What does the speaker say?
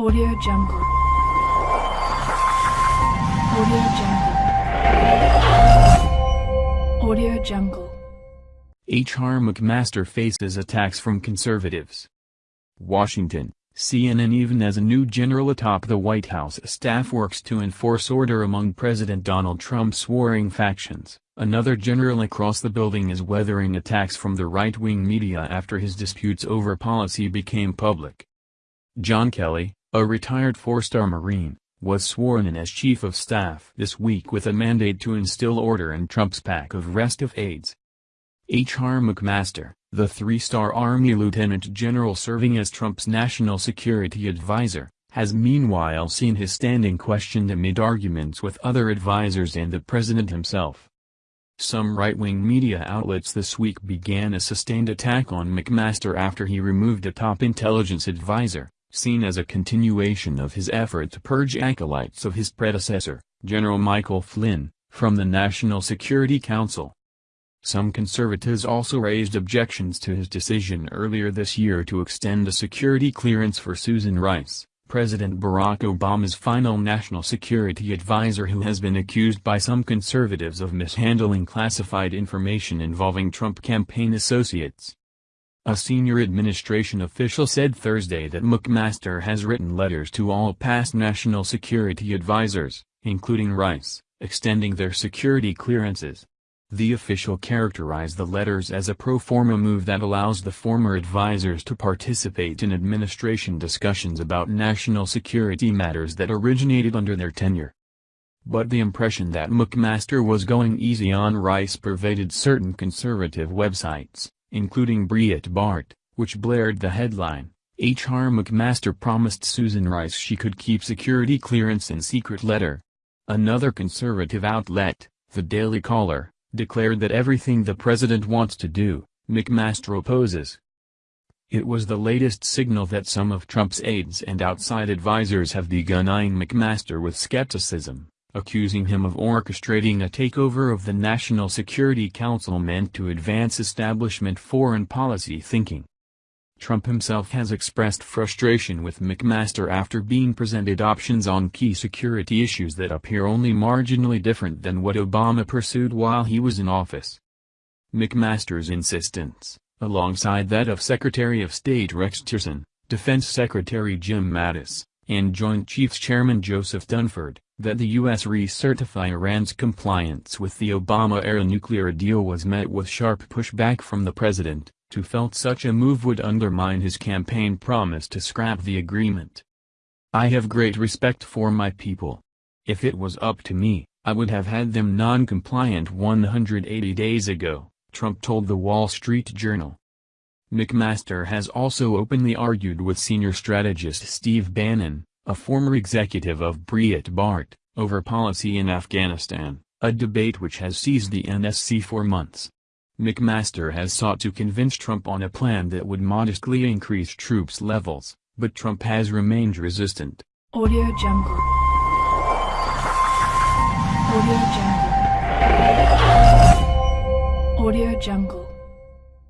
Audio Jungle. Audio Jungle. Audio Jungle. H.R. McMaster faces attacks from conservatives. Washington, CNN Even as a new general atop the White House staff works to enforce order among President Donald Trump's warring factions, another general across the building is weathering attacks from the right-wing media after his disputes over policy became public. John Kelly, a retired four-star Marine, was sworn in as chief of staff this week with a mandate to instill order in Trump's pack of restive aides. H.R. McMaster, the three-star Army lieutenant general serving as Trump's national security advisor, has meanwhile seen his standing questioned amid arguments with other advisers and the president himself. Some right-wing media outlets this week began a sustained attack on McMaster after he removed a top intelligence advisor, seen as a continuation of his effort to purge acolytes of his predecessor, General Michael Flynn, from the National Security Council. Some conservatives also raised objections to his decision earlier this year to extend a security clearance for Susan Rice, President Barack Obama's final national security advisor who has been accused by some conservatives of mishandling classified information involving Trump campaign associates. A senior administration official said Thursday that McMaster has written letters to all past national security advisors, including Rice, extending their security clearances. The official characterized the letters as a pro forma move that allows the former advisors to participate in administration discussions about national security matters that originated under their tenure. But the impression that McMaster was going easy on Rice pervaded certain conservative websites including Breitbart, which blared the headline, H.R. McMaster promised Susan Rice she could keep security clearance in secret letter. Another conservative outlet, The Daily Caller, declared that everything the president wants to do, McMaster opposes. It was the latest signal that some of Trump's aides and outside advisers have begun eyeing McMaster with skepticism accusing him of orchestrating a takeover of the National Security Council meant to advance establishment foreign policy thinking. Trump himself has expressed frustration with McMaster after being presented options on key security issues that appear only marginally different than what Obama pursued while he was in office. McMaster's insistence, alongside that of Secretary of State Rex Tillerson, Defense Secretary Jim Mattis, and Joint Chiefs Chairman Joseph Dunford, that the U.S. recertify Iran's compliance with the Obama-era nuclear deal was met with sharp pushback from the president, who felt such a move would undermine his campaign promise to scrap the agreement. I have great respect for my people. If it was up to me, I would have had them non-compliant 180 days ago, Trump told the Wall Street Journal. McMaster has also openly argued with senior strategist Steve Bannon, a former executive of Breitbart, over policy in Afghanistan, a debate which has seized the NSC for months. McMaster has sought to convince Trump on a plan that would modestly increase troops levels, but Trump has remained resistant. Audio Jungle. Audio Jungle. Audio Jungle.